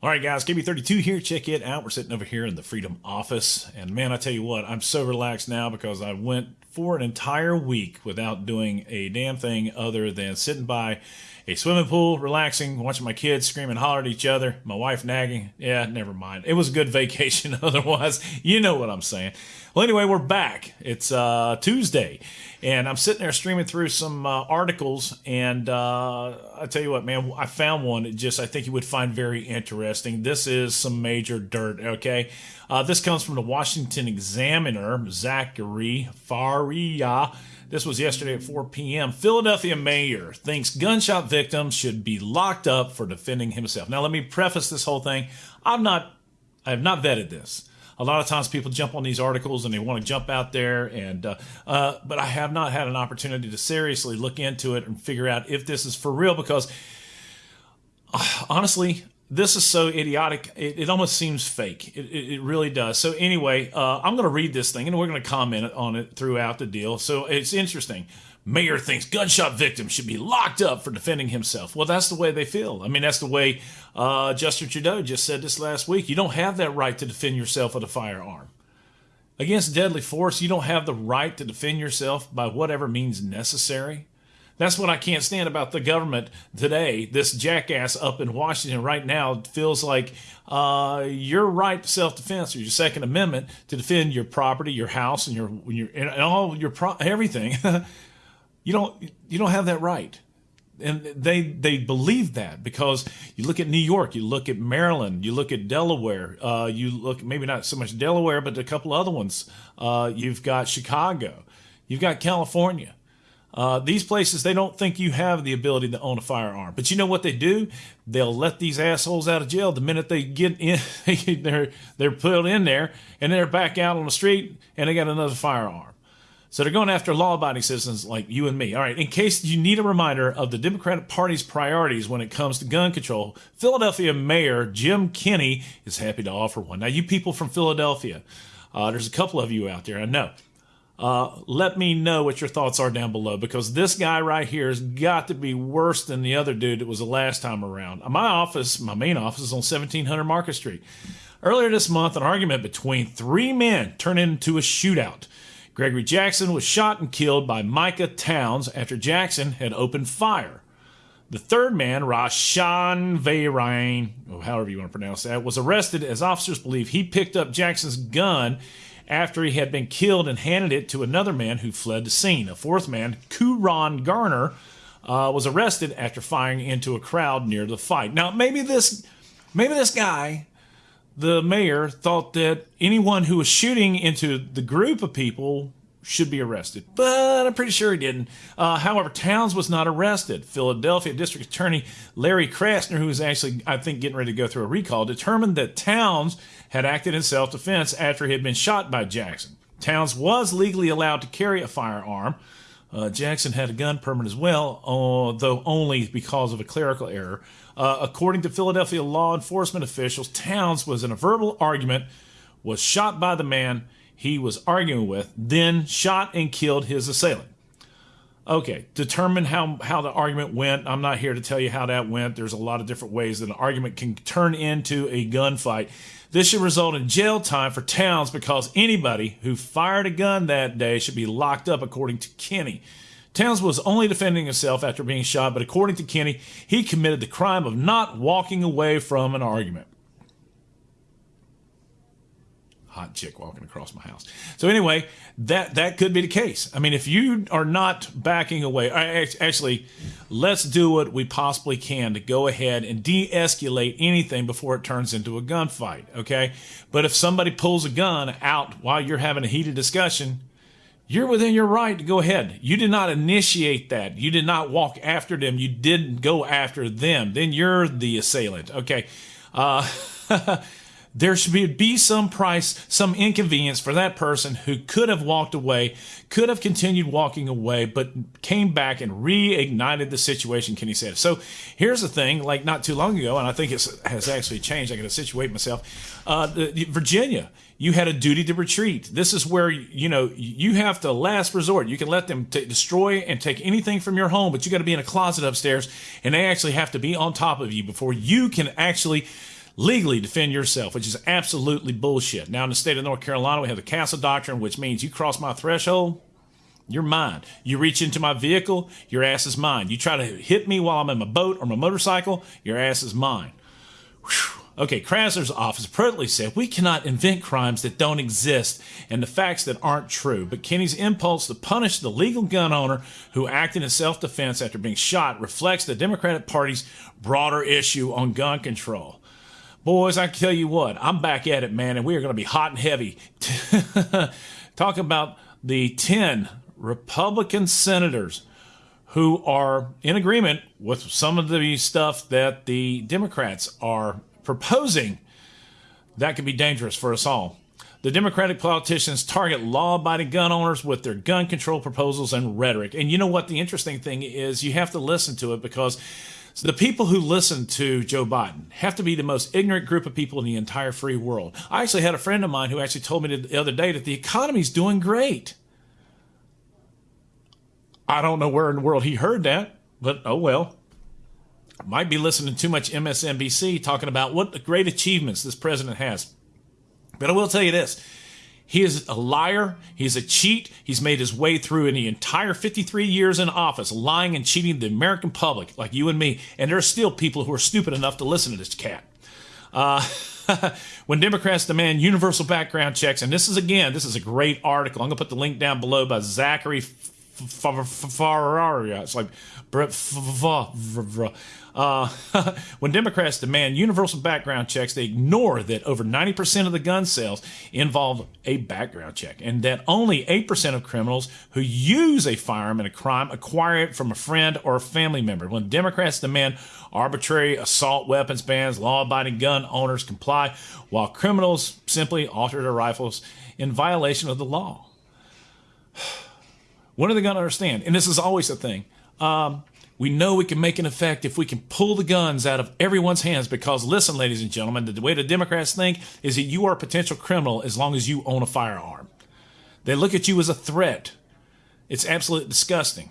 All right, guys, KB32 here. Check it out. We're sitting over here in the Freedom office. And man, I tell you what, I'm so relaxed now because I went for an entire week without doing a damn thing other than sitting by a swimming pool, relaxing, watching my kids scream and holler at each other, my wife nagging. Yeah, never mind. It was a good vacation otherwise. You know what I'm saying. Well, anyway, we're back. It's uh, Tuesday, and I'm sitting there streaming through some uh, articles, and uh, I tell you what, man, I found one that just I think you would find very interesting. This is some major dirt, okay? Uh, this comes from the Washington Examiner, Zachary Faria. This was yesterday at 4 p.m. Philadelphia mayor thinks gunshot victims should be locked up for defending himself. Now, let me preface this whole thing. I'm not, I have not vetted this. A lot of times people jump on these articles and they want to jump out there, and uh, uh, but I have not had an opportunity to seriously look into it and figure out if this is for real because uh, honestly, this is so idiotic. It, it almost seems fake. It, it, it, really does. So anyway, uh, I'm going to read this thing and we're going to comment on it throughout the deal. So it's interesting. Mayor thinks gunshot victim should be locked up for defending himself. Well, that's the way they feel. I mean, that's the way uh, Justin Trudeau just said this last week. You don't have that right to defend yourself with a firearm. Against deadly force, you don't have the right to defend yourself by whatever means necessary. That's what I can't stand about the government today. This jackass up in Washington right now feels like uh, your right to self-defense or your Second Amendment to defend your property, your house, and your your and all your pro- everything. you don't you don't have that right and they they believe that because you look at New York, you look at Maryland, you look at Delaware, uh, you look maybe not so much Delaware, but a couple other ones. Uh, you've got Chicago, you've got California. Uh, these places, they don't think you have the ability to own a firearm. But you know what they do? They'll let these assholes out of jail the minute they get in. they're they're put in there, and they're back out on the street, and they got another firearm. So they're going after law-abiding citizens like you and me. All right. In case you need a reminder of the Democratic Party's priorities when it comes to gun control, Philadelphia Mayor Jim Kenney is happy to offer one. Now, you people from Philadelphia, uh, there's a couple of you out there. I know. Uh, let me know what your thoughts are down below because this guy right here has got to be worse than the other dude that was the last time around. My office, my main office, is on 1700 Market Street. Earlier this month, an argument between three men turned into a shootout. Gregory Jackson was shot and killed by Micah Towns after Jackson had opened fire. The third man, Rashan Varain, or however you want to pronounce that, was arrested as officers believe he picked up Jackson's gun after he had been killed and handed it to another man who fled the scene. A fourth man, Kuron Garner, uh, was arrested after firing into a crowd near the fight. Now, maybe this, maybe this guy, the mayor, thought that anyone who was shooting into the group of people should be arrested, but I'm pretty sure he didn't. Uh, however, Towns was not arrested. Philadelphia District Attorney Larry Krasner, who was actually, I think, getting ready to go through a recall, determined that Towns had acted in self defense after he had been shot by Jackson. Towns was legally allowed to carry a firearm. Uh, Jackson had a gun permit as well, uh, though only because of a clerical error. Uh, according to Philadelphia law enforcement officials, Towns was in a verbal argument, was shot by the man he was arguing with, then shot and killed his assailant. Okay, determine how, how the argument went. I'm not here to tell you how that went. There's a lot of different ways that an argument can turn into a gunfight. This should result in jail time for Towns because anybody who fired a gun that day should be locked up, according to Kenney. Towns was only defending himself after being shot, but according to Kenney, he committed the crime of not walking away from an argument hot chick walking across my house. So anyway, that that could be the case. I mean, if you are not backing away, actually, let's do what we possibly can to go ahead and de-escalate anything before it turns into a gunfight. Okay, but if somebody pulls a gun out while you're having a heated discussion, you're within your right to go ahead. You did not initiate that. You did not walk after them. You didn't go after them. Then you're the assailant. Okay. Uh, there should be some price, some inconvenience for that person who could have walked away, could have continued walking away, but came back and reignited the situation, Kenney said. So here's the thing, like not too long ago, and I think it has actually changed. I got to situate myself. Uh, Virginia, you had a duty to retreat. This is where, you know, you have to last resort. You can let them t- destroy and take anything from your home, but you got to be in a closet upstairs, and they actually have to be on top of you before you can actually legally defend yourself, which is absolutely bullshit. Now, in the state of North Carolina, we have the castle doctrine, which means you cross my threshold, you're mine. You reach into my vehicle, your ass is mine. You try to hit me while I'm in my boat or my motorcycle, your ass is mine. Whew. Okay, Krasner's office appropriately said we cannot invent crimes that don't exist and the facts that aren't true. But Kenney's impulse to punish the legal gun owner who acted in self defense after being shot reflects the Democratic Party's broader issue on gun control. Boys, I tell you what, I'm back at it, man, and we are going to be hot and heavy. Talk about the 10 Republican senators who are in agreement with some of the stuff that the Democrats are proposing, that could be dangerous for us all. The Democratic politicians target law abiding gun owners with their gun control proposals and rhetoric. And you know what? The interesting thing is, you have to listen to it because the people who listen to Joe Biden have to be the most ignorant group of people in the entire free world. I actually had a friend of mine who actually told me the other day that the economy's doing great. I don't know where in the world he heard that, but oh well might be listening to too much MSNBC talking about what great achievements this president has. But I will tell you this. He is a liar. He's a cheat. He's made his way through in the entire 53 years in office, lying and cheating the American public, like you and me. And there are still people who are stupid enough to listen to this cat. Uh, when Democrats demand universal background checks, and this is again, this is a great article. I'm going to put the link down below by Zachary Farrar. It's like uh, when Democrats demand universal background checks, they ignore that over 90% of the gun sales involve a background check, and that only 8% of criminals who use a firearm in a crime acquire it from a friend or a family member. When Democrats demand arbitrary assault weapons bans, law abiding gun owners comply, while criminals simply alter their rifles in violation of the law. When are they going to understand? And this is always a thing. Um, we know we can make an effect if we can pull the guns out of everyone's hands because, listen, ladies and gentlemen, the way the Democrats think is that you are a potential criminal as long as you own a firearm. They look at you as a threat. It's absolutely disgusting.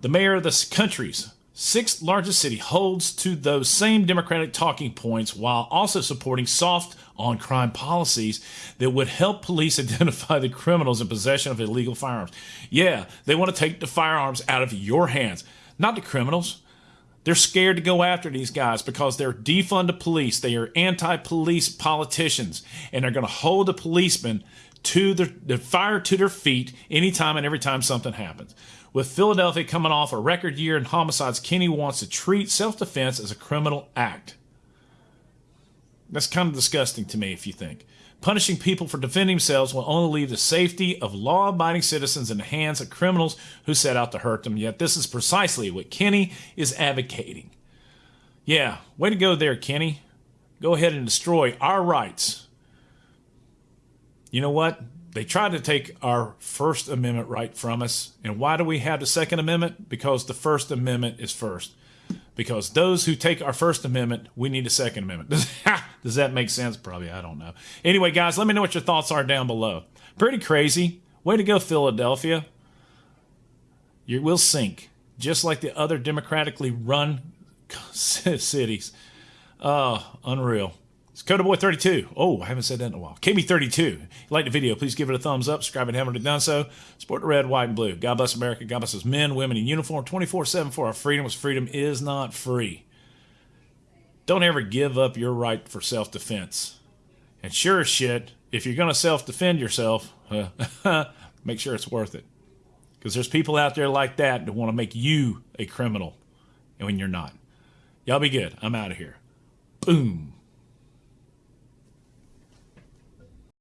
The mayor of the country's sixth largest city holds to those same Democratic talking points while also supporting soft on crime policies that would help police identify the criminals in possession of illegal firearms. Yeah, they want to take the firearms out of your hands not the criminals. They're scared to go after these guys because they're defund the police. They are anti-police politicians, and they're going to hold the policemen to their, their fire to their feet anytime and every time something happens. With Philadelphia coming off a record year in homicides, Kenney wants to treat self-defense as a criminal act. That's kind of disgusting to me if you think. Punishing people for defending themselves will only leave the safety of law abiding citizens in the hands of criminals who set out to hurt them. Yet, this is precisely what Kenney is advocating. Yeah, way to go there, Kenney. Go ahead and destroy our rights. You know what? They tried to take our First Amendment right from us. And why do we have the Second Amendment? Because the First Amendment is first because those who take our First Amendment, we need a Second Amendment. Does that make sense? Probably. I don't know. Anyway, guys, let me know what your thoughts are down below. Pretty crazy. Way to go, Philadelphia. You will sink, just like the other democratically run cities. Oh, unreal. It's Coda Boy 32. Oh, I haven't said that in a while. KB32. If you like the video, please give it a thumbs up. Subscribe if you haven't done so. Support the red, white, and blue. God bless America. God bless us men, women in uniform 24 7 for our freedom, because freedom is not free. Don't ever give up your right for self defense. And sure as shit, if you're going to self defend yourself, make sure it's worth it. Because there's people out there like that that want to make you a criminal and when you're not. Y'all be good. I'm out of here. Boom.